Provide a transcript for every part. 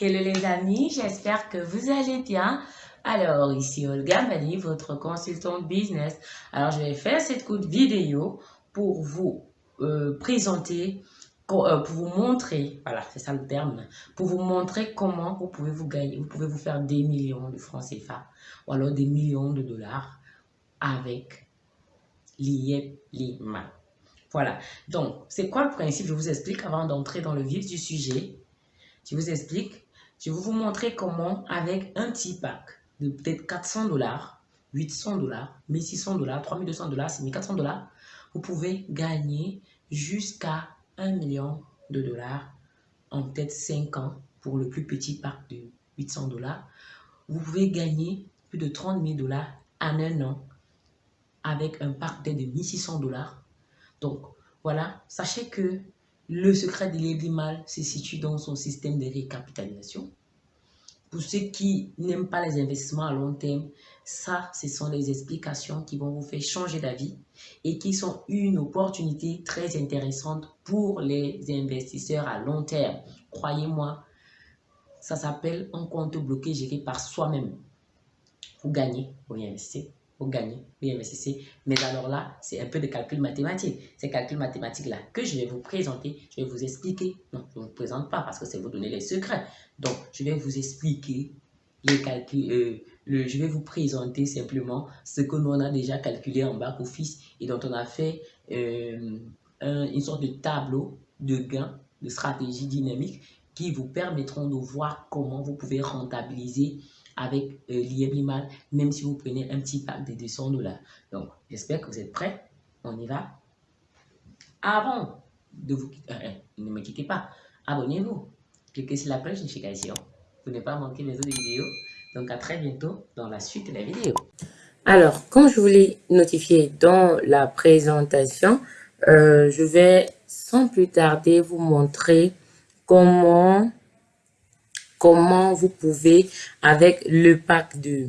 Hello les amis, j'espère que vous allez bien. Alors ici Olga Mali, votre consultante business. Alors je vais faire cette courte vidéo pour vous euh, présenter, euh, pour vous montrer, voilà c'est ça le terme, pour vous montrer comment vous pouvez vous gagner, vous pouvez vous faire des millions de francs CFA ou alors des millions de dollars avec l'IEP Lima. Voilà, donc c'est quoi le principe? Je vous explique avant d'entrer dans le vif du sujet. Je vous explique. Je vais vous montrer comment, avec un petit pack de peut-être 400 dollars, 800 dollars, 1600 dollars, 3200 dollars, 1400 dollars, vous pouvez gagner jusqu'à 1 million de dollars en peut-être 5 ans pour le plus petit pack de 800 dollars. Vous pouvez gagner plus de 30 000 dollars en un an avec un pack de 1600 dollars. Donc, voilà, sachez que le secret de mal se situe dans son système de récapitalisation. Pour ceux qui n'aiment pas les investissements à long terme, ça, ce sont les explications qui vont vous faire changer d'avis et qui sont une opportunité très intéressante pour les investisseurs à long terme. Croyez-moi, ça s'appelle un compte bloqué géré par soi-même. Vous gagnez, vous investissez pour gagner, vous investissez. Mais alors là, c'est un peu de calcul mathématique. Ces calculs mathématiques-là que je vais vous présenter, je vais vous expliquer. Non, je ne vous présente pas parce que c'est vous donner les secrets. Donc, je vais vous expliquer les calculs. Euh, le, je vais vous présenter simplement ce que nous on a déjà calculé en back-office et dont on a fait euh, une sorte de tableau de gains, de stratégie dynamique qui vous permettront de voir comment vous pouvez rentabiliser avec euh, même si vous prenez un petit pack de 200 dollars. Donc, j'espère que vous êtes prêts. On y va. Avant de vous quitter, euh, ne me quittez pas, abonnez-vous. Cliquez sur la cloche de notification pour ne pas manquer mes autres vidéos. Donc, à très bientôt dans la suite de la vidéo. Alors, comme je vous l'ai notifié dans la présentation, euh, je vais sans plus tarder vous montrer comment comment vous pouvez, avec le pack de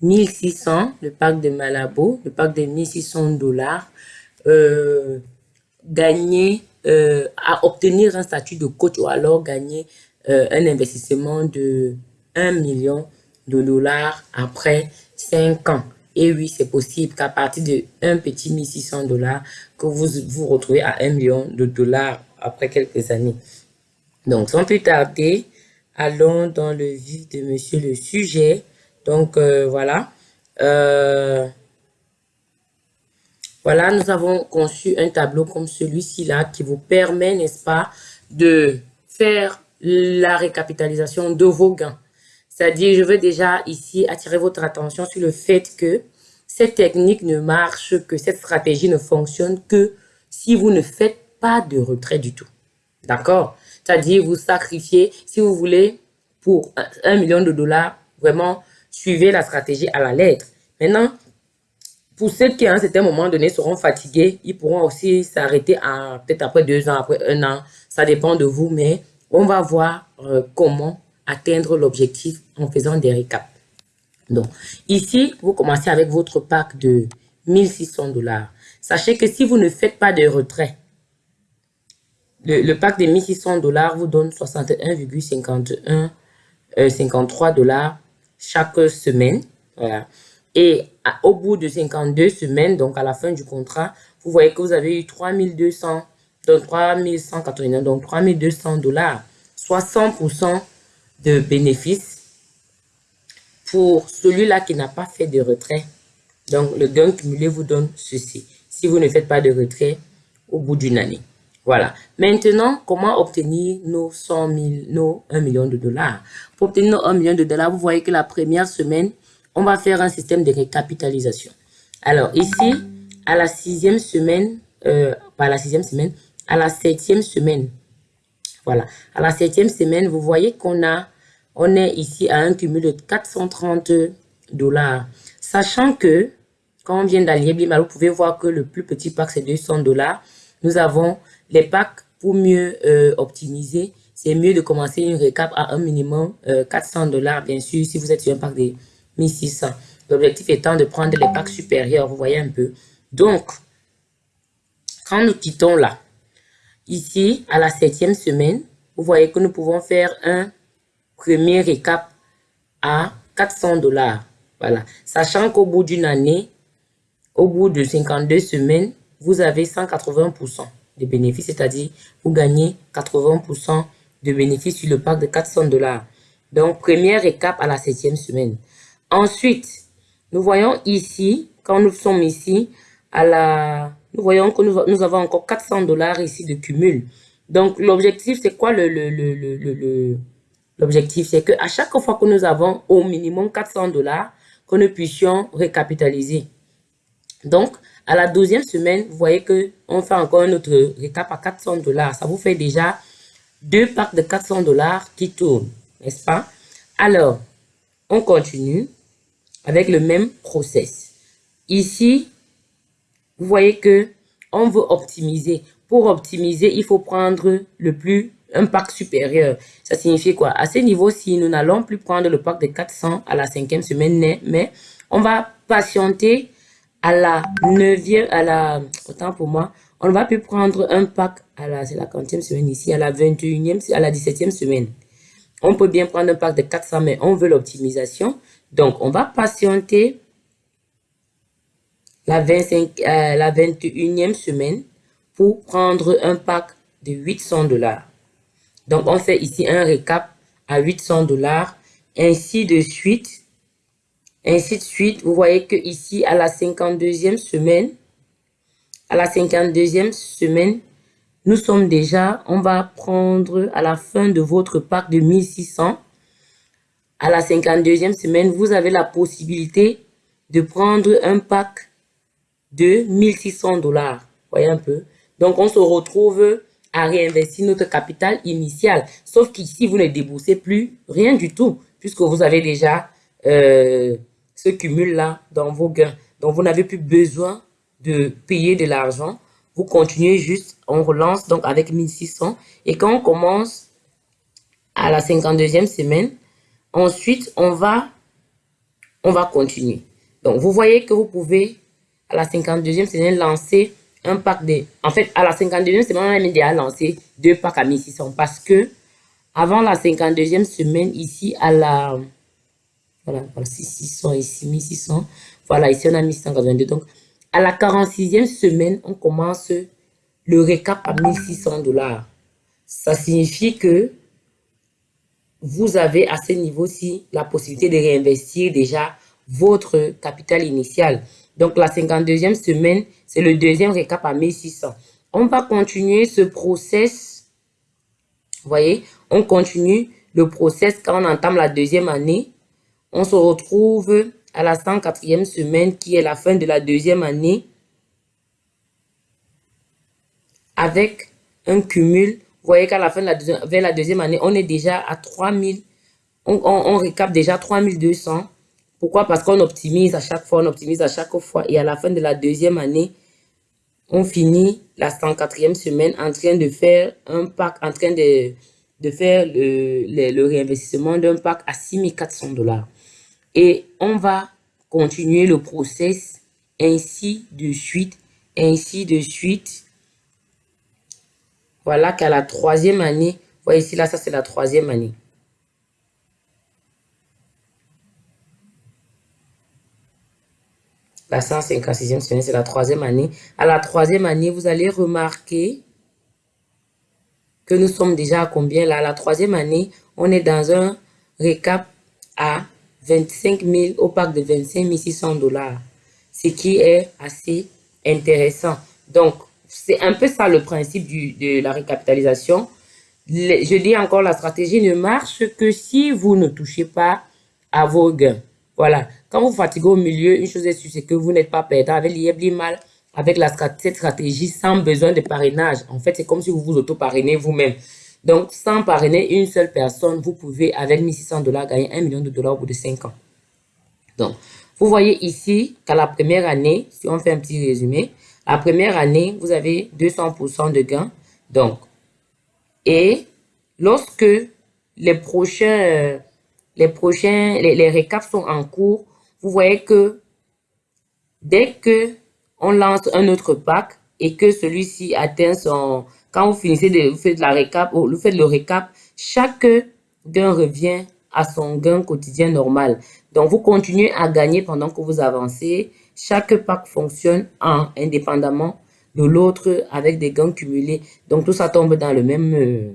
1600, le pack de Malabo, le pack de 1600 dollars, euh, gagner, euh, à obtenir un statut de coach ou alors gagner euh, un investissement de 1 million de dollars après 5 ans. Et oui, c'est possible qu'à partir de un petit 1600 dollars, que vous vous retrouvez à 1 million de dollars après quelques années. Donc, sans plus tarder, allons dans le vif de monsieur le sujet. Donc, euh, voilà. Euh, voilà, nous avons conçu un tableau comme celui-ci là qui vous permet, n'est-ce pas, de faire la récapitalisation de vos gains. C'est-à-dire, je veux déjà ici attirer votre attention sur le fait que cette technique ne marche que, cette stratégie ne fonctionne que si vous ne faites pas de retrait du tout. D'accord? C'est-à-dire, vous sacrifiez, si vous voulez, pour un million de dollars, vraiment, suivez la stratégie à la lettre. Maintenant, pour ceux qui, à un certain moment donné, seront fatigués, ils pourront aussi s'arrêter peut-être après deux ans, après un an. Ça dépend de vous, mais on va voir euh, comment atteindre l'objectif en faisant des récaps. Donc, ici, vous commencez avec votre pack de 1600 dollars. Sachez que si vous ne faites pas de retrait, le, pack de 1600 dollars vous donne 61,51 53 euh, dollars chaque semaine. Voilà. Et au bout de 52 semaines, donc à la fin du contrat, vous voyez que vous avez eu 3200, donc 3189, donc 3200 dollars, 60% de bénéfices pour celui-là qui n'a pas fait de retrait. Donc, le gain cumulé vous donne ceci. Si vous ne faites pas de retrait au bout d'une année. Voilà. Maintenant, comment obtenir nos 100 000, nos 1 million de dollars? Pour obtenir nos 1 million de dollars, vous voyez que la première semaine, on va faire un système de récapitalisation. Alors, ici, à la sixième semaine, euh, pas la sixième semaine, à la septième semaine, voilà, à la septième semaine, vous voyez qu'on a, on est ici à un cumul de 430 dollars. Sachant que, quand on vient d'allier vous pouvez voir que le plus petit pack, c'est 200 dollars. Nous avons les packs, pour mieux euh, optimiser, c'est mieux de commencer une récap à un minimum 400 euh, dollars, bien sûr, si vous êtes sur un pack de 1600. L'objectif étant de prendre les packs supérieurs, vous voyez un peu. Donc, quand nous quittons là, ici, à la septième semaine, vous voyez que nous pouvons faire un premier récap à 400 dollars. Voilà. Sachant qu'au bout d'une année, au bout de 52 semaines, vous avez 180% de bénéfices, c'est-à-dire vous gagnez 80% de bénéfices sur le pack de 400 dollars. Donc, première récap à la septième semaine. Ensuite, nous voyons ici, quand nous sommes ici, à la, nous voyons que nous, avons encore 400 dollars ici de cumul. Donc, l'objectif, c'est quoi le, le, le, le, l'objectif? C'est qu'à chaque fois que nous avons au minimum 400 dollars, que nous puissions récapitaliser. Donc, à la douzième semaine, vous voyez que on fait encore un autre récap à 400 dollars. Ça vous fait déjà deux packs de 400 dollars qui tournent, n'est-ce pas? Alors, on continue avec le même process. Ici, vous voyez que on veut optimiser. Pour optimiser, il faut prendre le plus un pack supérieur. Ça signifie quoi? À ce niveau-ci, nous n'allons plus prendre le pack de 400 à la cinquième semaine, mais on va patienter à la neuvième, à la, autant pour moi, on va plus prendre un pack à la, c'est la quantième semaine ici, à la 21e, à la 17e semaine. On peut bien prendre un pack de 400, mais on veut l'optimisation. Donc, on va patienter la, 25, euh, la 21e semaine pour prendre un pack de 800 dollars. Donc, on fait ici un récap à 800 dollars, ainsi de suite, ainsi de suite. Vous voyez que ici, à la 52e semaine, à la 52e semaine, nous sommes déjà, on va prendre à la fin de votre pack de 1600. À la 52e semaine, vous avez la possibilité de prendre un pack de 1600 dollars. Voyez un peu. Donc, on se retrouve à réinvestir notre capital initial. Sauf qu'ici, vous ne déboursez plus rien du tout, puisque vous avez déjà euh, ce cumul-là dans vos gains. Donc, vous n'avez plus besoin de payer de l'argent. Vous continuez juste, on relance donc avec 1600. Et quand on commence à la 52e semaine, ensuite, on va, on va continuer. Donc, vous voyez que vous pouvez, à la 52e semaine, lancer un pack de... En fait, à la 52e semaine, on a déjà lancé deux packs à 1600 parce que avant la 52e semaine, ici, à la... Voilà, 600 ici, 1600. Voilà, ici, on a 1682. Donc, à la 46e semaine, on commence le récap à 1600 dollars. Ça signifie que vous avez à ce niveau-ci la possibilité de réinvestir déjà votre capital initial. Donc, la 52e semaine, c'est le deuxième récap à 1600. On va continuer ce process. Vous voyez, on continue le process quand on entame la deuxième année. On se retrouve à la 104e semaine qui est la fin de la deuxième année avec un cumul. Vous voyez qu'à la fin de la deuxième, vers la deuxième année, on est déjà à 3000. On, on, déjà 3200. Pourquoi? Parce qu'on optimise à chaque fois, on optimise à chaque fois. Et à la fin de la deuxième année, on finit la 104e semaine en train de faire un pack, en train de, de faire le, le, réinvestissement d'un pack à 6400 dollars. Et on va continuer le process ainsi de suite, ainsi de suite. Voilà qu'à la troisième année, vous voyez ici, là, ça c'est la troisième année. La 156e semaine, c'est la troisième année. À la troisième année, vous allez remarquer que nous sommes déjà à combien là? La troisième année, on est dans un récap à 25 000 au pack de 25 600 dollars. Ce qui est assez intéressant. Donc, c'est un peu ça le principe du, de la récapitalisation. je dis encore, la stratégie ne marche que si vous ne touchez pas à vos gains. Voilà. Quand vous fatiguez au milieu, une chose est sûre, c'est que vous n'êtes pas perdant. Avec l'IEBLI mal, avec la, cette stratégie sans besoin de parrainage. En fait, c'est comme si vous vous auto-parrainez vous-même. Donc, sans parrainer une seule personne, vous pouvez, avec 1600 dollars, gagner 1 million de dollars au bout de 5 ans. Donc, vous voyez ici qu'à la première année, si on fait un petit résumé, la première année, vous avez 200% de gains. Donc, et lorsque les prochains les prochains, les, récaps sont en cours, vous voyez que dès que on lance un autre pack et que celui-ci atteint son... Quand vous finissez de, vous la récap, vous faites le récap, chaque gain revient à son gain quotidien normal. Donc, vous continuez à gagner pendant que vous avancez. Chaque pack fonctionne en indépendamment de l'autre avec des gains cumulés. Donc, tout ça tombe dans le même... Euh,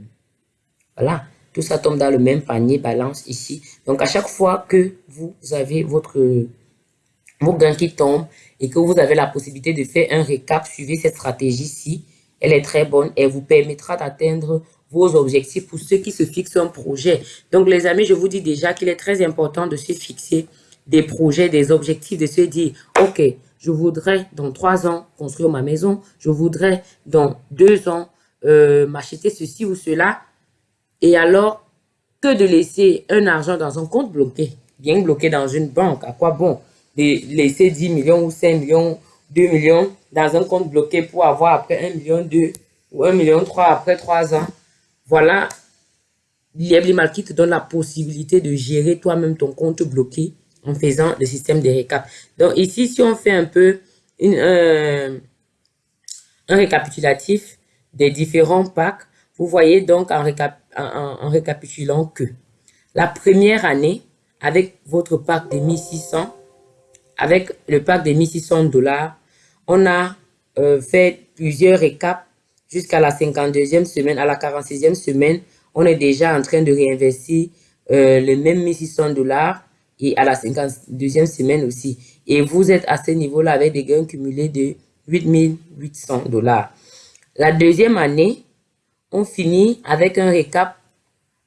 voilà. Tout ça tombe dans le même panier balance ici. Donc, à chaque fois que vous avez votre vos gains qui tombent et que vous avez la possibilité de faire un récap, suivez cette stratégie-ci. Elle est très bonne. Elle vous permettra d'atteindre vos objectifs pour ceux qui se fixent un projet. Donc, les amis, je vous dis déjà qu'il est très important de se fixer des projets, des objectifs, de se dire, OK, je voudrais dans trois ans construire ma maison, je voudrais dans deux ans euh, m'acheter ceci ou cela. Et alors, que de laisser un argent dans un compte bloqué, bien bloqué dans une banque, à quoi bon de laisser 10 millions ou 5 millions, 2 millions dans un compte bloqué pour avoir après 1 million 2 ou 1 million 3 après 3 ans voilà l'IEBLIMAL qui te donne la possibilité de gérer toi-même ton compte bloqué en faisant le système de récap. Donc ici, si on fait un peu une, un récapitulatif des différents packs, vous voyez donc en, en, récapitulant que la première année, avec votre pack de 1600, avec le pack de 1600 dollars, on a euh, fait plusieurs récaps jusqu'à la 52e semaine, à la 46e semaine, on est déjà en train de réinvestir euh, les mêmes 1600 dollars et à la 52e semaine aussi. Et vous êtes à ce niveau-là avec des gains cumulés de 8800 dollars. La deuxième année, on finit avec un récap,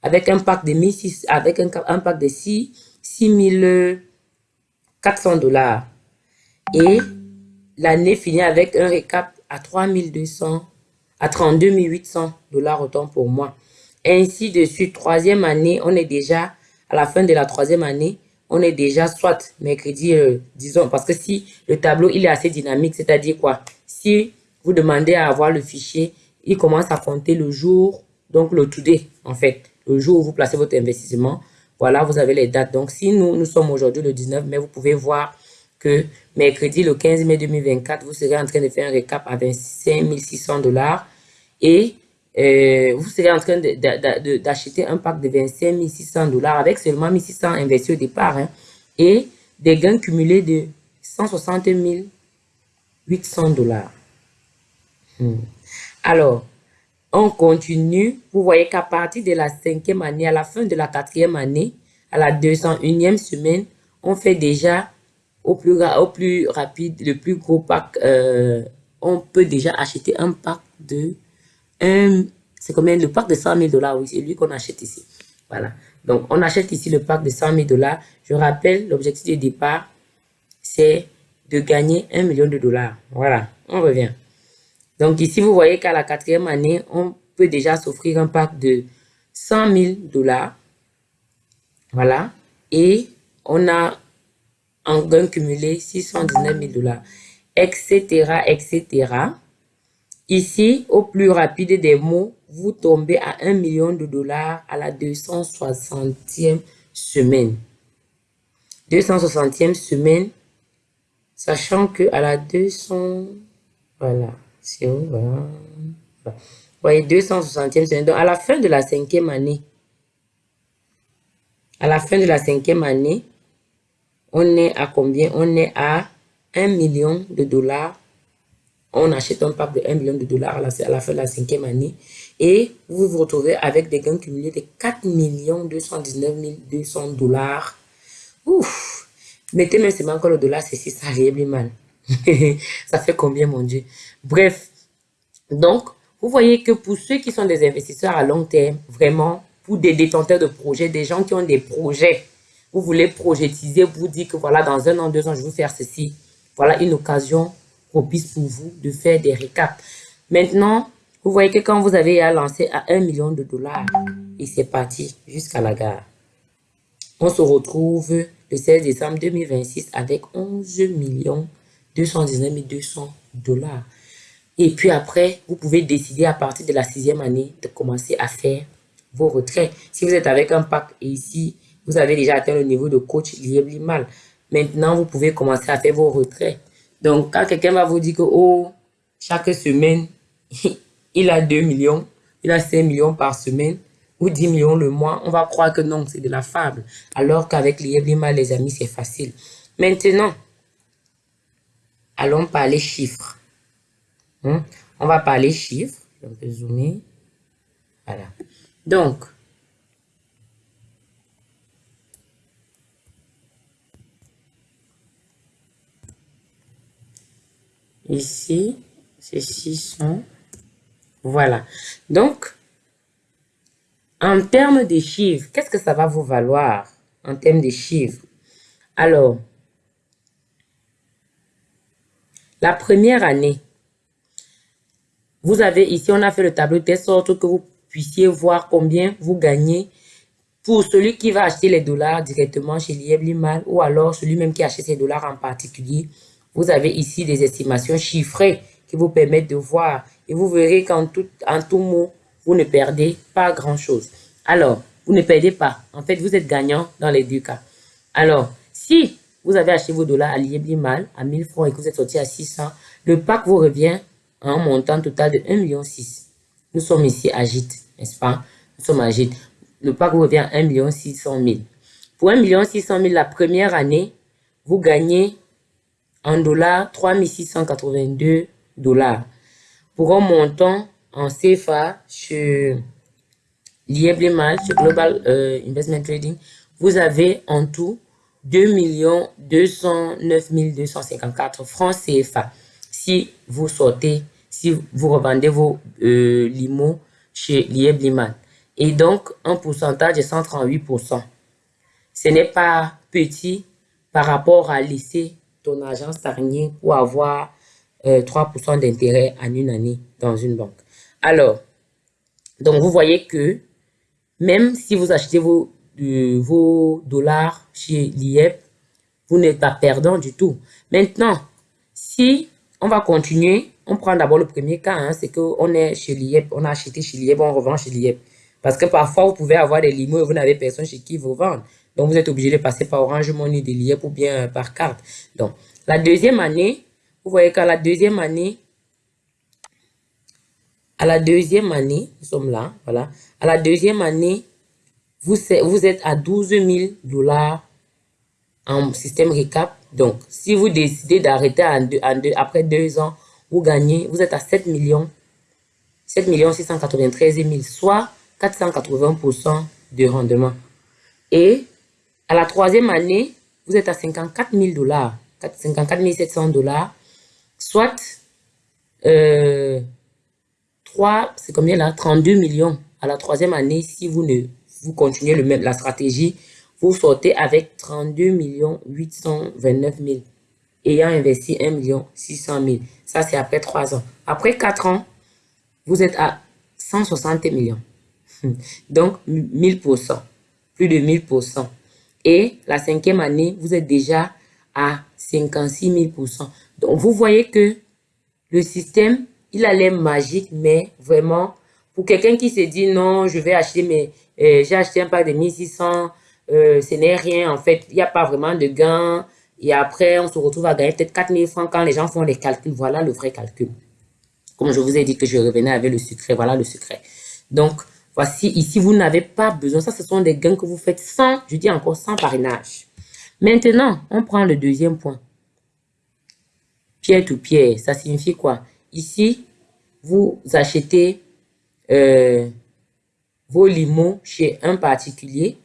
avec un pack de 1600, avec un, pack de 6, 6400 dollars. Et l'année finit avec un récap à 3200 à 32 800 dollars autant pour moi. Ainsi de suite, troisième année, on est déjà, à la fin de la troisième année, on est déjà soit mercredi, euh, disons, parce que si le tableau, il est assez dynamique, c'est-à-dire quoi? Si vous demandez à avoir le fichier, il commence à compter le jour, donc le today, en fait, le jour où vous placez votre investissement. Voilà, vous avez les dates. Donc, si nous, nous sommes aujourd'hui le 19 mai, vous pouvez voir que mercredi, le 15 mai 2024, vous serez en train de faire un récap à 25 600 dollars et euh, vous serez en train d'acheter un pack de 25 600 dollars avec seulement 1600 investis au départ hein, et des gains cumulés de 160 800 dollars. Hmm. Alors, on continue. Vous voyez qu'à partir de la cinquième année, à la fin de la quatrième année, à la 201e semaine, on fait déjà au plus, rapide, le plus gros pack, euh, on peut déjà acheter un pack de c'est combien le pack de 100 000 dollars, oui, c'est lui qu'on achète ici. Voilà. Donc, on achète ici le pack de 100 000 dollars. Je rappelle, l'objectif de départ, c'est de gagner 1 million de dollars. Voilà, on revient. Donc, ici, vous voyez qu'à la quatrième année, on peut déjà s'offrir un pack de 100 000 dollars. Voilà. Et on a en gain cumulé 619 000 dollars, etc., etc. Ici, au plus rapide des mots, vous tombez à 1 million de dollars à la 260e semaine. 260e semaine, sachant que à la 200, voilà. Vous voyez, 260e semaine. Donc, à la fin de la cinquième année, à la fin de la cinquième année, on est à combien? On est à 1 million de dollars on achète un pack de 1 million de dollars à la, fin de la cinquième année et vous vous retrouvez avec des gains cumulés de 4 219 200 dollars. Ouf! Mettez même c'est encore le dollar, c'est si ça mal. ça fait combien, mon Dieu? Bref. Donc, vous voyez que pour ceux qui sont des investisseurs à long terme, vraiment, pour des détenteurs de projets, des gens qui ont des projets, vous voulez projetiser, vous dites que voilà, dans un an, deux ans, je vais faire ceci. Voilà une occasion propice pour vous de faire des récaps. Maintenant, vous voyez que quand vous avez à lancer à 1 million de dollars, et c'est parti jusqu'à la gare. On se retrouve le 16 décembre 2026 avec 11 millions 219 200 dollars. Et puis après, vous pouvez décider à partir de la sixième année de commencer à faire vos retraits. Si vous êtes avec un pack et ici, vous avez déjà atteint le niveau de coach lié mal. Maintenant, vous pouvez commencer à faire vos retraits. Donc, quand quelqu'un va vous dire que, oh, chaque semaine, il a 2 millions, il a 5 millions par semaine, ou 10 millions le mois, on va croire que non, c'est de la fable. Alors qu'avec l'IEBLIMA, les amis, c'est facile. Maintenant, allons parler chiffres. Hein? On va parler chiffres. Je vais zoomer. Voilà. Donc, ici, c'est 600. Voilà. Donc, en termes de chiffres, qu'est-ce que ça va vous valoir en termes de chiffres? Alors, la première année, vous avez ici, on a fait le tableau de telle sorte que vous puissiez voir combien vous gagnez pour celui qui va acheter les dollars directement chez l'IEB Limal ou alors celui-même qui achète ses dollars en particulier. Vous avez ici des estimations chiffrées qui vous permettent de voir et vous verrez qu'en tout, en tout mot, vous ne perdez pas grand-chose. Alors, vous ne perdez pas. En fait, vous êtes gagnant dans les deux cas. Alors, si vous avez acheté vos dollars à l'IEB Limal à 1000 francs et que vous êtes sorti à 600, le pack vous revient un montant total de 1,6 million. Nous sommes ici à n'est-ce pas? Nous sommes à JIT. Le pack revient à 1 600 000. Pour 1 600 000 la première année, vous gagnez en dollars 3 682 dollars. Pour un montant en CFA sur Lieblemal, sur Global euh, Investment Trading, vous avez en tout 2 209 254 francs CFA si vous sortez, si vous revendez vos euh, limos chez Lieb Et donc, un pourcentage de 138%. Ce n'est pas petit par rapport à laisser ton argent stagner pour avoir 3% euh, d'intérêt en une année dans une banque. Alors, donc vous voyez que même si vous achetez vos, vos dollars chez l'IEP, vous n'êtes pas perdant du tout. Maintenant, si on va continuer. On prend d'abord le premier cas, hein, c'est qu'on est chez l'IEP, on a acheté chez l'IEP, on revend chez l'IEP. Parce que parfois, vous pouvez avoir des limos et vous n'avez personne chez qui vous vendre. Donc, vous êtes obligé de passer par Orange Money de l'IEP ou bien par carte. Donc, la deuxième année, vous voyez qu'à la deuxième année, à la deuxième année, nous sommes là, voilà. À la deuxième année, vous, êtes à 12 000 dollars en système récap donc, si vous décidez d'arrêter après deux ans, vous gagnez, vous êtes à 7 millions, 7 millions 693 000, soit 480% de rendement. Et à la troisième année, vous êtes à 54 000 dollars, 54 700 dollars, soit euh, 3, c'est combien là? 32 millions. À la troisième année si vous ne vous continuez le même, la stratégie vous sortez avec 32 829 000 ayant investi 1 600 000. Ça, c'est après 3 ans. Après 4 ans, vous êtes à 160 millions. Donc, 1000%. Plus de 1000%. Et la cinquième année, vous êtes déjà à 56 000%. Donc, vous voyez que le système, il a l'air magique, mais vraiment, pour quelqu'un qui se dit non, je vais acheter mes, j'ai acheté un pack de 1600 euh, ce n'est rien, en fait, il n'y a pas vraiment de gain. Et après, on se retrouve à gagner peut-être 4000 francs quand les gens font les calculs. Voilà le vrai calcul. Comme je vous ai dit que je revenais avec le secret, voilà le secret. Donc, voici, ici, vous n'avez pas besoin. Ça, ce sont des gains que vous faites sans, je dis encore, sans parrainage. Maintenant, on prend le deuxième point. Pierre to pierre, ça signifie quoi? Ici, vous achetez euh, vos limos chez un particulier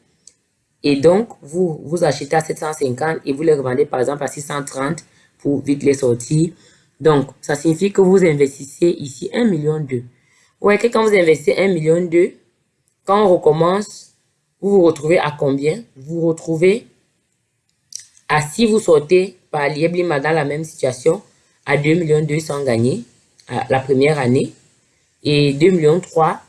et donc, vous, vous achetez à 750 et vous les revendez par exemple à 630 pour vite les sortir. Donc, ça signifie que vous investissez ici 1 million Vous voyez que quand vous investissez 1 million quand on recommence, vous vous retrouvez à combien? Vous vous retrouvez à si vous sortez par l'IEBLIMA dans la même situation, à 2 millions 200 gagnés la première année et 2 millions 3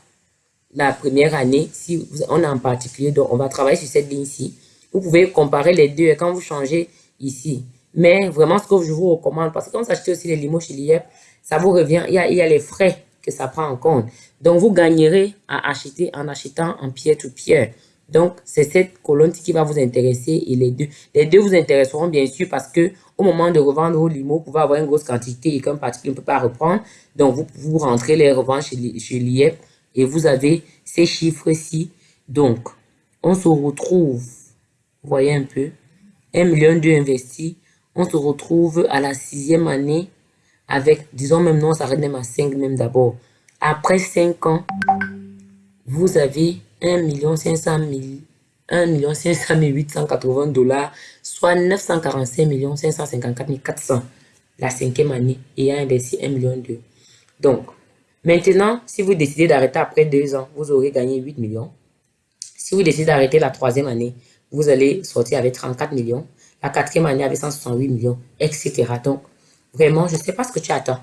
la première année, si on a en particulier, donc on va travailler sur cette ligne-ci. Vous pouvez comparer les deux quand vous changez ici. Mais vraiment, ce que je vous recommande, parce que quand vous achetez aussi les limos chez l'IEP, ça vous revient, il y, a, il y a les frais que ça prend en compte. Donc, vous gagnerez à acheter en achetant en pierre to pierre. Donc, c'est cette colonne qui va vous intéresser et les deux. Les deux vous intéresseront bien sûr parce que au moment de revendre vos limos, vous pouvez avoir une grosse quantité et qu'un particulier ne peut pas reprendre. Donc, vous, vous rentrez les revendre chez, chez l'IEP et vous avez ces chiffres-ci Donc, on se retrouve, vous voyez un peu, 1 million d'euros investis. On se retrouve à la sixième année avec, disons même non, ça s'arrête même à 5 même d'abord. Après 5 ans, vous avez 1 million 500 000 1 million 500 880 dollars, soit 945 millions 554 400 la cinquième année ayant investi 1 million d'euros. Donc, maintenant, si vous décidez d'arrêter après deux ans, vous aurez gagné 8 millions. Si vous décidez d'arrêter la troisième année, vous allez sortir avec 34 millions. La quatrième année avec 168 millions, etc. Donc, vraiment, je ne sais pas ce que tu attends.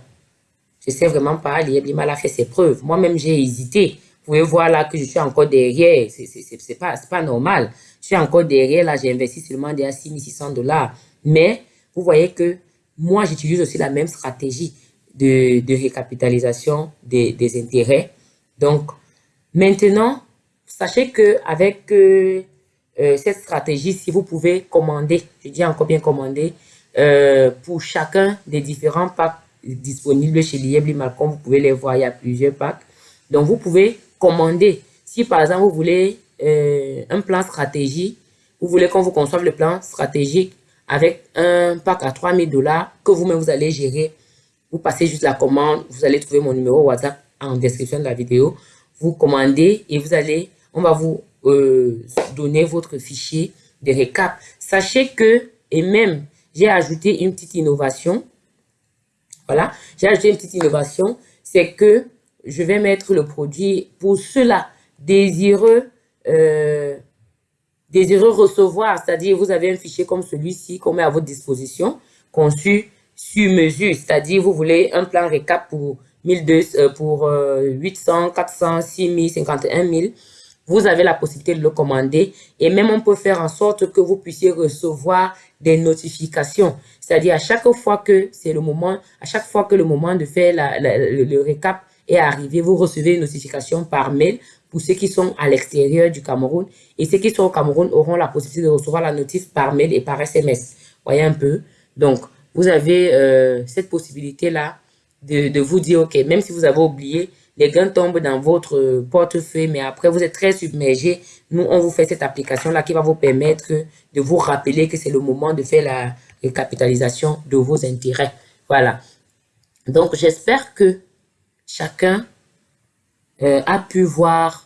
Je ne sais vraiment pas. Liebima a fait ses preuves. Moi-même, j'ai hésité. Vous pouvez voir là que je suis encore derrière. C'est pas, pas normal. Je suis encore derrière. Là, j'ai investi seulement déjà 6600 dollars. Mais, vous voyez que moi, j'utilise aussi la même stratégie de, de récapitalisation des, intérêts. Donc, maintenant, sachez que avec euh, euh, cette stratégie, si vous pouvez commander, je dis encore bien commander, euh, pour chacun des différents packs disponibles chez Liebli Malcolm, vous pouvez les voir, il y a plusieurs packs. Donc, vous pouvez commander. Si par exemple, vous voulez un plan stratégie, vous voulez qu'on vous conçoive le plan stratégique avec un pack à 3000 dollars que vous-même vous allez gérer. Vous passez juste la commande, vous allez trouver mon numéro WhatsApp en description de la vidéo. Vous commandez et vous allez, on va vous euh, donner votre fichier de récap. Sachez que, et même, j'ai ajouté une petite innovation. Voilà, j'ai ajouté une petite innovation. C'est que je vais mettre le produit pour ceux-là désireux euh, désireux recevoir, c'est-à-dire vous avez un fichier comme celui-ci qu'on met à votre disposition, conçu sur mesure, c'est-à-dire vous voulez un plan récap pour 1200, pour 800, 400, 6000, 51 000, vous avez la possibilité de le commander et même on peut faire en sorte que vous puissiez recevoir des notifications. C'est-à-dire à chaque fois que c'est le moment, à chaque fois que le moment de faire le récap est arrivé, vous recevez une notification par mail pour ceux qui sont à l'extérieur du Cameroun. Et ceux qui sont au Cameroun auront la possibilité de recevoir la notice par mail et par SMS. Voyez un peu. Donc, vous avez euh, cette possibilité-là de, de, vous dire, OK, même si vous avez oublié, les gains tombent dans votre portefeuille, mais après, vous êtes très submergé. Nous, on vous fait cette application-là qui va vous permettre de vous rappeler que c'est le moment de faire la récapitalisation de vos intérêts. Voilà. Donc, j'espère que chacun euh, a pu voir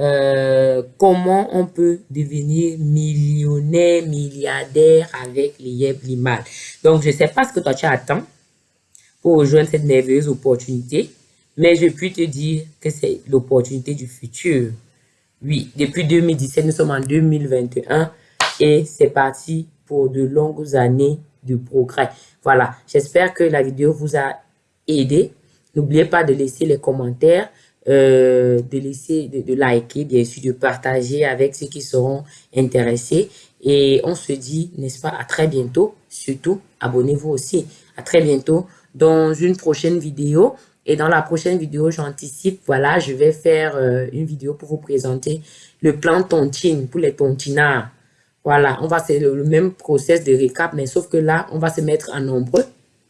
euh, comment on peut devenir millionnaire, milliardaire avec les Limal. Donc, je ne sais pas ce que toi tu attends pour rejoindre cette merveilleuse opportunité, mais je puis te dire que c'est l'opportunité du futur. Oui, depuis 2017, nous sommes en 2021 et c'est parti pour de longues années de progrès. Voilà, j'espère que la vidéo vous a aidé. N'oubliez pas de laisser les commentaires euh, de laisser, de, liker, bien sûr, de partager avec ceux qui seront intéressés. Et on se dit, n'est-ce pas, à très bientôt. Surtout, abonnez-vous aussi. À très bientôt dans une prochaine vidéo. Et dans la prochaine vidéo, j'anticipe, voilà, je vais faire euh, une vidéo pour vous présenter le plan tontine pour les tontinards. Voilà, on va c'est le, même process de récap, mais sauf que là, on va se mettre en nombreux.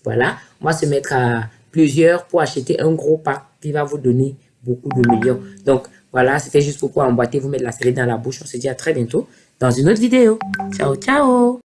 Voilà, on va se mettre à plusieurs pour acheter un gros pack qui va vous donner beaucoup de millions. Donc, voilà, c'était juste pour pouvoir emboîter, vous mettre la série dans la bouche. On se dit à très bientôt dans une autre vidéo. Ciao, ciao